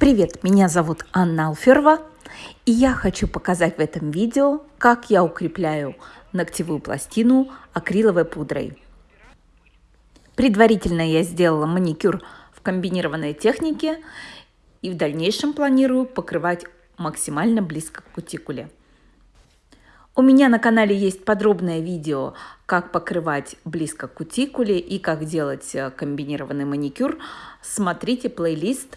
Привет, меня зовут Анна Алферова, и я хочу показать в этом видео, как я укрепляю ногтевую пластину акриловой пудрой. Предварительно я сделала маникюр в комбинированной технике и в дальнейшем планирую покрывать максимально близко к кутикуле. У меня на канале есть подробное видео, как покрывать близко к кутикуле и как делать э, комбинированный маникюр. Смотрите плейлист.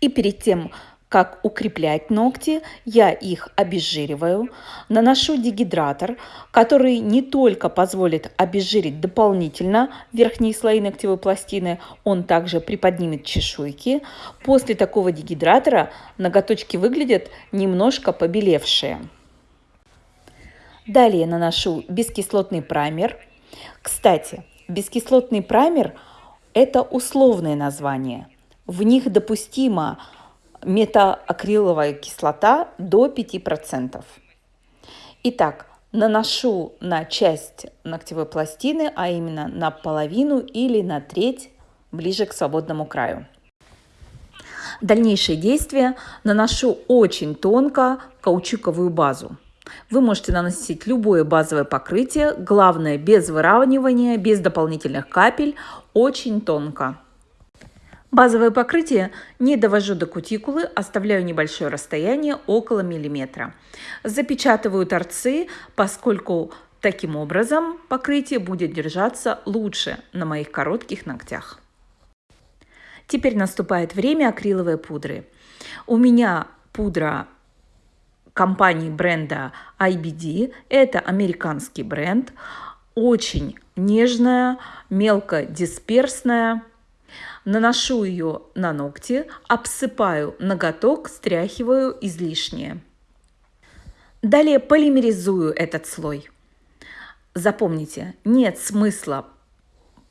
И перед тем, как укреплять ногти, я их обезжириваю, наношу дегидратор, который не только позволит обезжирить дополнительно верхние слои ногтевой пластины, он также приподнимет чешуйки. После такого дегидратора ноготочки выглядят немножко побелевшие. Далее наношу бескислотный праймер. Кстати, бескислотный праймер – это условное название. В них допустима метаакриловая кислота до 5%. Итак, наношу на часть ногтевой пластины, а именно на половину или на треть ближе к свободному краю. Дальнейшие действия наношу очень тонко каучуковую базу. Вы можете наносить любое базовое покрытие, главное без выравнивания, без дополнительных капель, очень тонко. Базовое покрытие не довожу до кутикулы, оставляю небольшое расстояние около миллиметра. Запечатываю торцы, поскольку таким образом покрытие будет держаться лучше на моих коротких ногтях. Теперь наступает время акриловой пудры. У меня пудра компании бренда IBD. Это американский бренд, очень нежная, мелко дисперсная. Наношу ее на ногти, обсыпаю ноготок, стряхиваю излишнее. Далее полимеризую этот слой. Запомните, нет смысла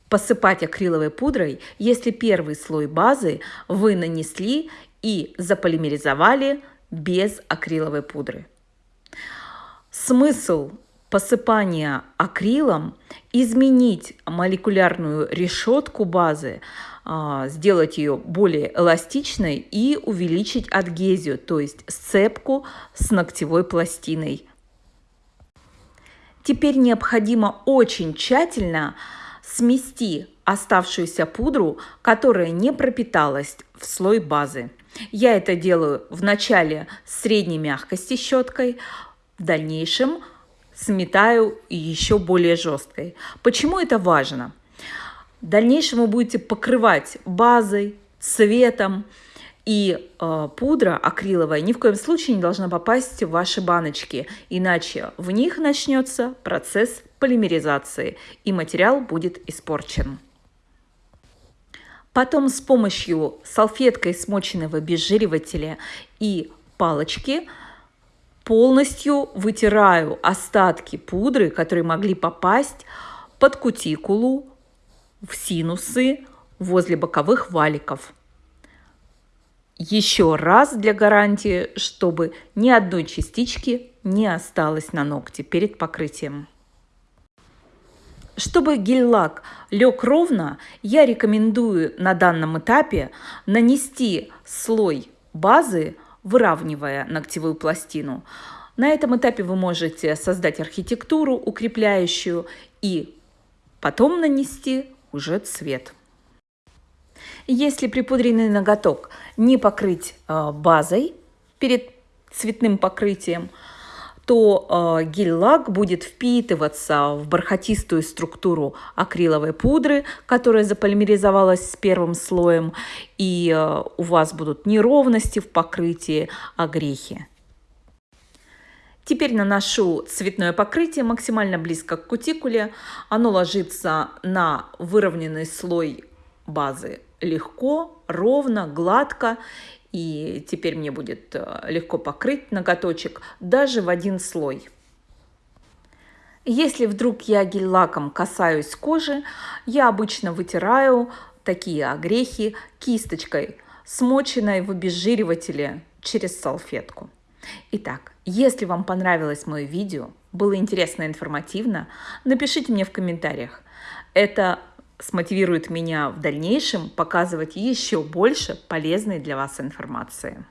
посыпать акриловой пудрой, если первый слой базы вы нанесли и заполимеризовали без акриловой пудры. Смысл посыпания акрилом изменить молекулярную решетку базы, сделать ее более эластичной и увеличить адгезию, то есть сцепку с ногтевой пластиной. Теперь необходимо очень тщательно смести оставшуюся пудру, которая не пропиталась в слой базы. Я это делаю в начале средней мягкости щеткой, в дальнейшем сметаю еще более жесткой. Почему это важно? В дальнейшем вы будете покрывать базой, цветом, и э, пудра акриловая ни в коем случае не должна попасть в ваши баночки, иначе в них начнется процесс полимеризации, и материал будет испорчен. Потом с помощью салфеткой, смоченной в обезжиривателе и палочки полностью вытираю остатки пудры, которые могли попасть под кутикулу, в синусы, возле боковых валиков. Еще раз для гарантии, чтобы ни одной частички не осталось на ногте перед покрытием. Чтобы гель-лак лег ровно, я рекомендую на данном этапе нанести слой базы, выравнивая ногтевую пластину. На этом этапе вы можете создать архитектуру укрепляющую и потом нанести уже цвет. Если припудренный ноготок не покрыть э, базой перед цветным покрытием, то э, гель-лак будет впитываться в бархатистую структуру акриловой пудры, которая заполимеризовалась с первым слоем, и э, у вас будут неровности в покрытии, а грехи. Теперь наношу цветное покрытие максимально близко к кутикуле. Оно ложится на выровненный слой базы легко, ровно, гладко и теперь мне будет э, легко покрыть ноготочек даже в один слой. Если вдруг я гель-лаком касаюсь кожи, я обычно вытираю такие огрехи кисточкой, смоченной в обезжиривателе через салфетку. Итак, если вам понравилось мое видео, было интересно и информативно, напишите мне в комментариях. Это смотивирует меня в дальнейшем показывать еще больше полезной для вас информации.